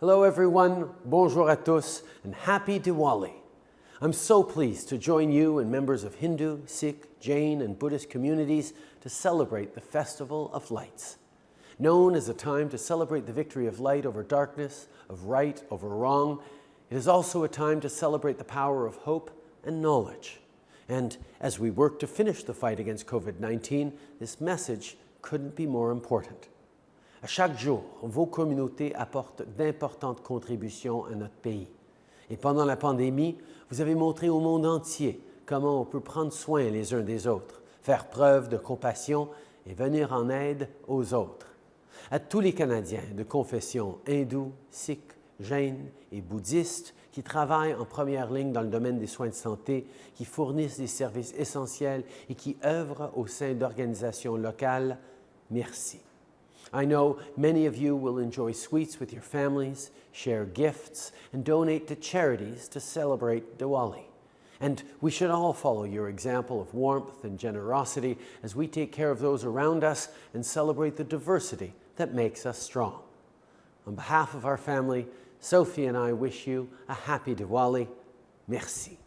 Hello everyone, bonjour à tous, and happy Diwali. I'm so pleased to join you and members of Hindu, Sikh, Jain, and Buddhist communities to celebrate the Festival of Lights. Known as a time to celebrate the victory of light over darkness, of right over wrong, it is also a time to celebrate the power of hope and knowledge. And as we work to finish the fight against COVID-19, this message couldn't be more important. Chaque jour, vos communautés apportent d'importantes contributions à notre pays. Et pendant la pandémie, vous avez montré au monde entier comment on peut prendre soin les uns des autres, faire preuve de compassion et venir en aide aux autres. À tous les Canadiens de confession hindoue, sikh, jain et bouddhiste qui travaillent en première ligne dans le domaine des soins de santé, qui fournissent des services essentiels et qui œuvrent au sein d'organisations locales, merci. I know many of you will enjoy sweets with your families, share gifts, and donate to charities to celebrate Diwali. And we should all follow your example of warmth and generosity as we take care of those around us and celebrate the diversity that makes us strong. On behalf of our family, Sophie and I wish you a happy Diwali. Merci.